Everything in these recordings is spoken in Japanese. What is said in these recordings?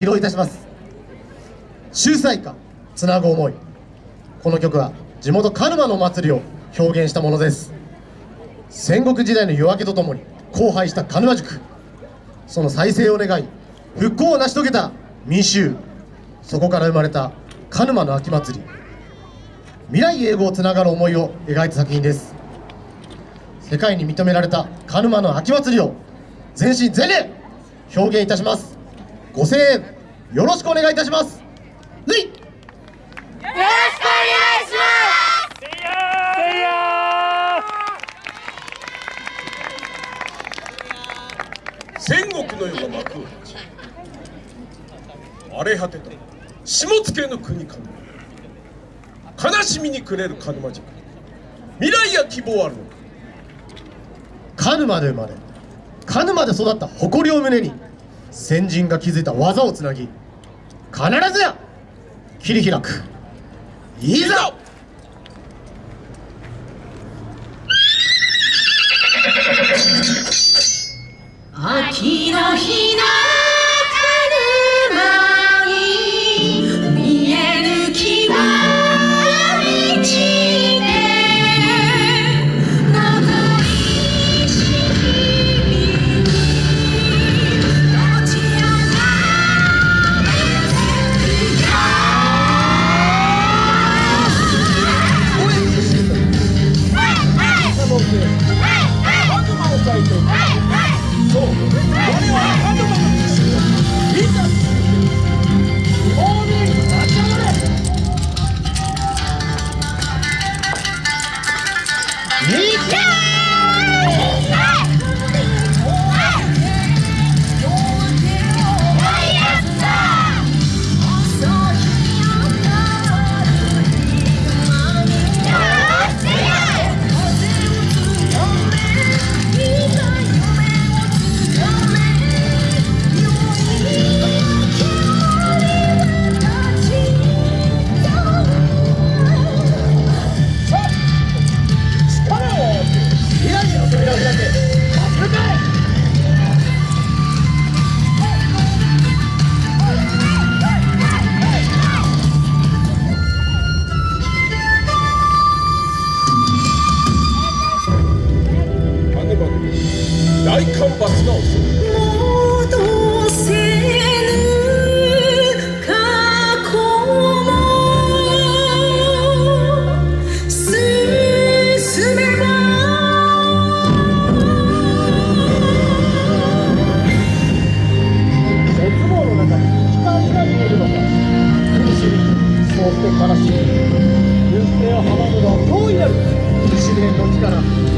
披露いたします。秀才歌つなぐ思い。この曲は地元鹿沼の祭りを表現したものです。戦国時代の夜明けとともに荒廃した鹿沼塾その再生を願い復興を成し遂げた民衆。そこから生まれた鹿沼の秋祭り。未来永劫つながる思いを描いた作品です。世界に認められた鹿沼の秋祭りを全身全霊表現いたします。ご声援よろしくお願いいたします。ルイよろしくお願いします。戦国の世が幕。を閉じ荒れ果てた。下野の国か悲しみに暮れる鹿沼塾未来や希望あるのか。鹿沼で生まれ。鹿沼で育った誇りを胸に先人が築いた技をつなぎ必ずや切り開く。いざ！秋の日な大干ばつが襲う戻せぬ過去も進めば絶望の中に光が見えるのか苦しみそうして悲しみ運命を阻むのは大いなる試練の力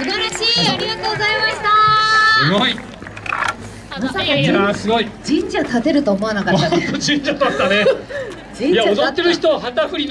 素晴らしいありがとうございました。すごい。まさか神社建てると思わなかった。ね。神社だった。ねいや踊ってる人旗振りの